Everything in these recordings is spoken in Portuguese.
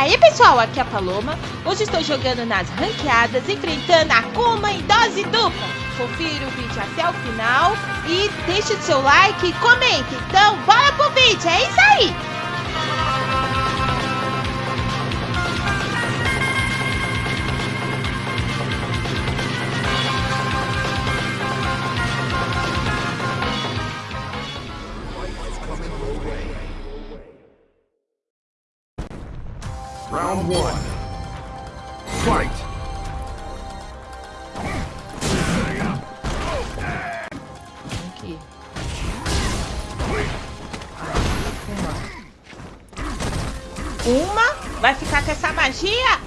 aí pessoal, aqui é a Paloma. Hoje estou jogando nas ranqueadas, enfrentando a Kuma em dose dupla. Confira o vídeo até o final e deixe o seu like e comente. Então, bora pro vídeo, é isso aí! Essa magia?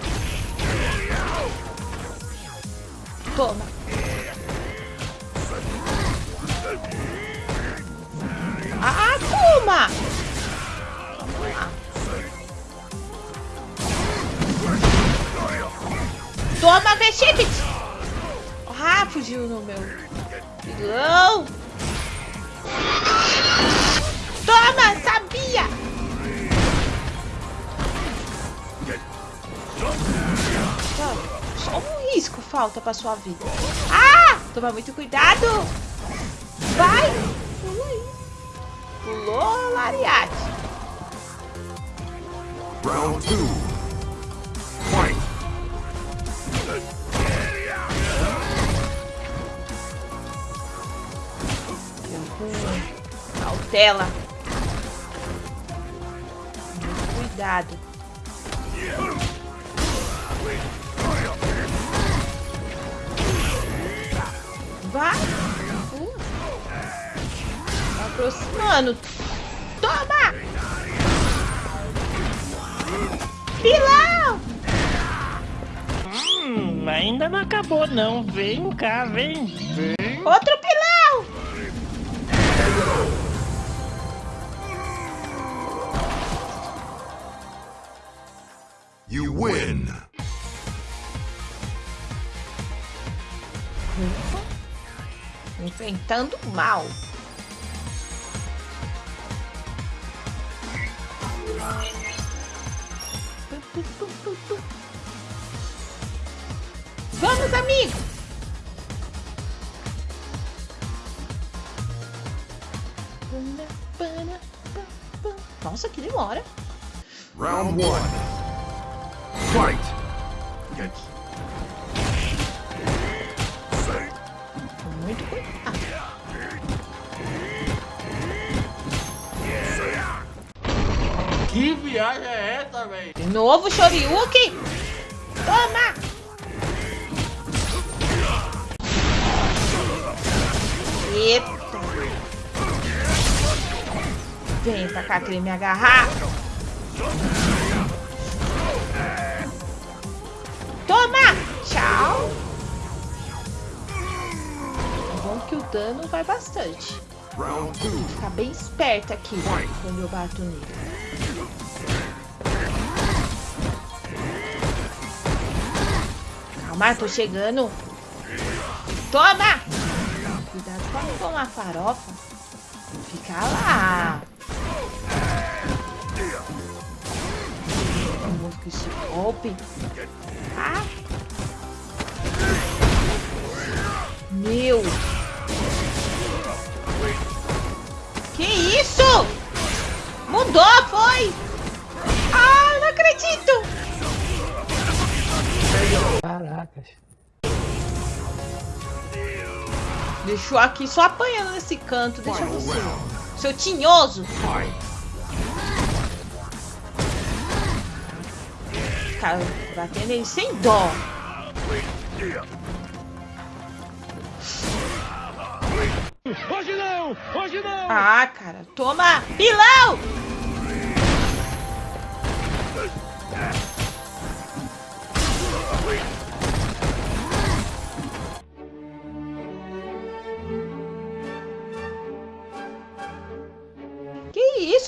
Toma. Ah, Kuma! Toma, Vexibit! Ah, fugiu no meu. Pilão! Toma, Só um risco falta pra sua vida. Ah! Toma muito cuidado! Vai! Ui. Pulou, Lariate. Round two. Fight! Cautela. Cuidado. Vai. Tá aproximando. Toma! Pilão! Hum, ainda não acabou não. Vem cá, vem. Vem. Outro pilão! You win! Enfrentando o mal. Vamos, amigo! Nossa, que demora. Round one. Fight! Muito cuidado. Que viagem é essa, velho? De novo, Shoryuken. Toma! Eita. Vem pra cá querer me agarrar. Toma! Tchau. Que o dano vai bastante. Ficar bem esperto aqui quando eu bato nele. Calma, tô chegando. Toma! Cuidado não tomar farofa. Fica lá. Com esse golpe. Ah. Meu. Caracas. Deixou aqui só apanhando nesse canto. Deixa você. Seu tinhoso. Cara, batendo ele sem dó. Hoje não! Hoje não! Ah, cara. Toma. Pilão.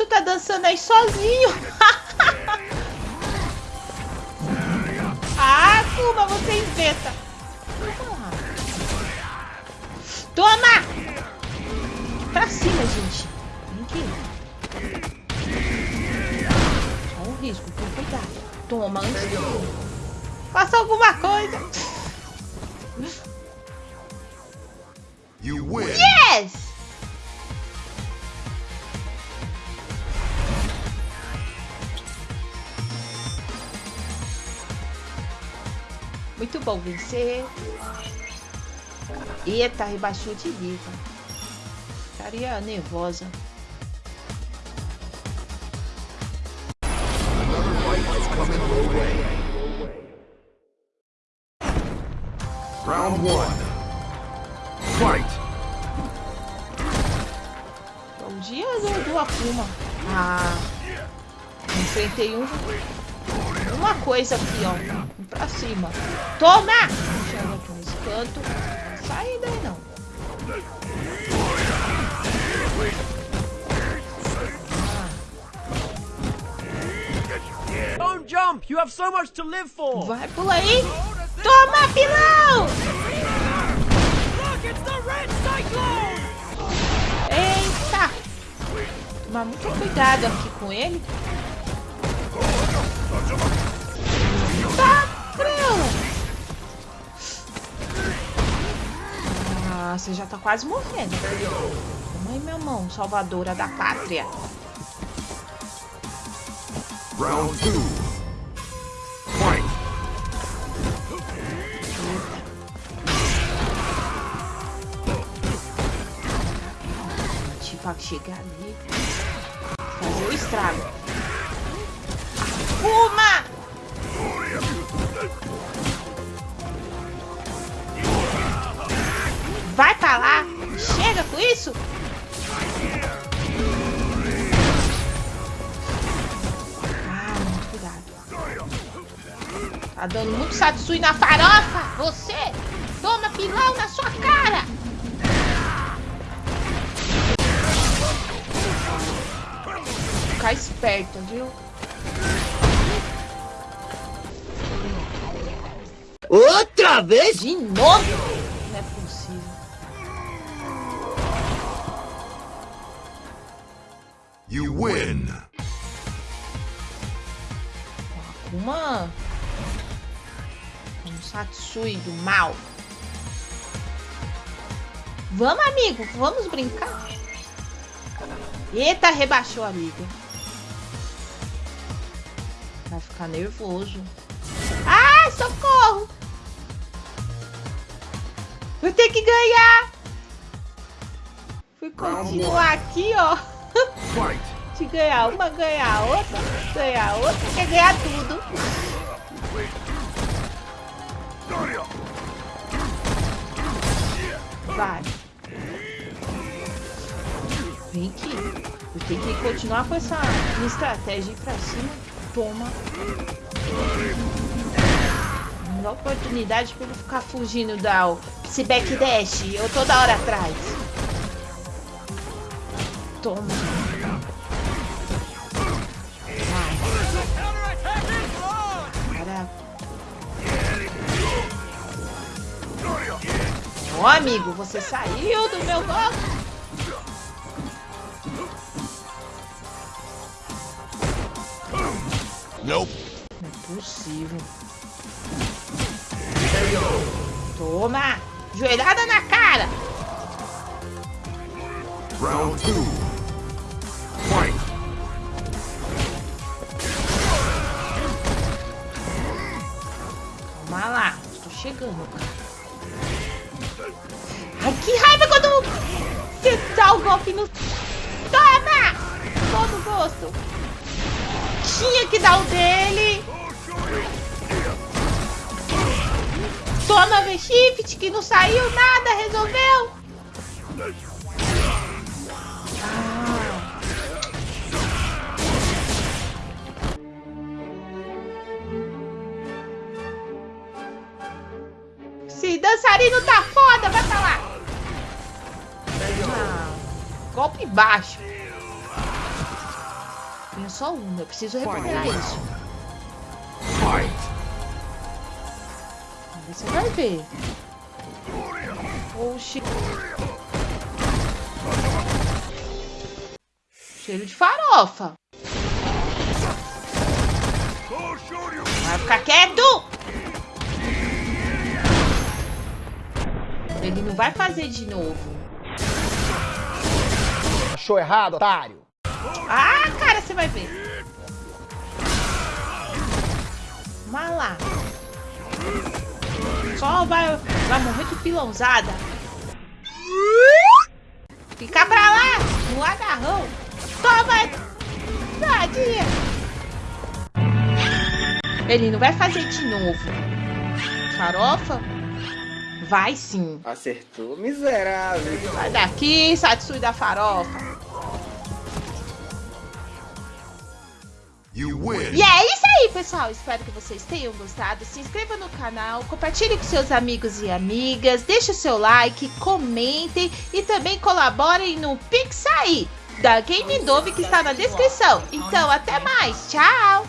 Tá dançando aí sozinho. ah, Kuma, você inventa. Toma! Pra cima, gente. Vem aqui. Só um risco, cuidado. Toma, antes de Faça alguma coisa. You win. Yes! Bom vencer. Eita, rebaixou de liga. Estaria nervosa. Round one. Fight. Bom dia do, do Akuma. Ah, enfrentei um, uma coisa aqui, ó. Pra cima. Toma! Chega aqui nesse canto. Não sai daí não. Don't jump! You have so much to live for! Vai pula aí. Toma, pilão! Look, it's the Red Cyclone! Eita! Tomar muito cuidado aqui com ele. Ah, você já tá quase morrendo. Toma aí, minha mão, salvadora da pátria. Round two. Fight. Tipo, chegar ali. Fazer o estrago. Uma! Isso! Ah, muito cuidado. Tá dando muito satsui na farofa! Você! Toma pilão na sua cara! Ficar esperto, viu? Outra vez? De novo? You win. Akuma. Um Satsui do mal. Vamos, amigo. Vamos brincar. Eita, rebaixou a liga. Vai ficar nervoso. Ah, socorro! Vou ter que ganhar. Fui continuar aqui, ó. De ganhar uma, ganhar outra, ganhar outra, quer ganhar tudo. Vai. Vem aqui. Eu tenho que continuar com essa estratégia ir pra cima. Toma. Dá oportunidade pra ele ficar fugindo da o- esse backdash. Eu toda hora atrás. Toma. O amigo, você saiu do meu golpe. Nope. Não é possível. Toma! Joelhada na cara! Round two. Chegando, cara. Ai, que raiva quando você dá o golpe no... Toma! Todo gosto. Tinha que dar o dele. Toma, V-Shift, que não saiu nada, resolveu. Dançarino tá foda, vai pra lá. Ah, golpe baixo. Tenho só um, eu preciso recuperar isso. Você vai ver. Oxi. Cheiro de farofa. Vai ficar quieto! Ele não vai fazer de novo. Achou errado, otário? Ah, cara, você vai ver. Vai lá. Só vai, vai morrer de pilãozada. Fica pra lá, no agarrão. Toma! Tadinha! Ele não vai fazer de novo. Farofa? Vai sim. Acertou, miserável. Sai daqui, Satsui da farofa. You win. E é isso aí, pessoal. Espero que vocês tenham gostado. Se inscreva no canal, compartilhe com seus amigos e amigas, deixe o seu like, comentem e também colaborem no Pix aí da Game Dove que está na descrição. Então, até mais. Tchau!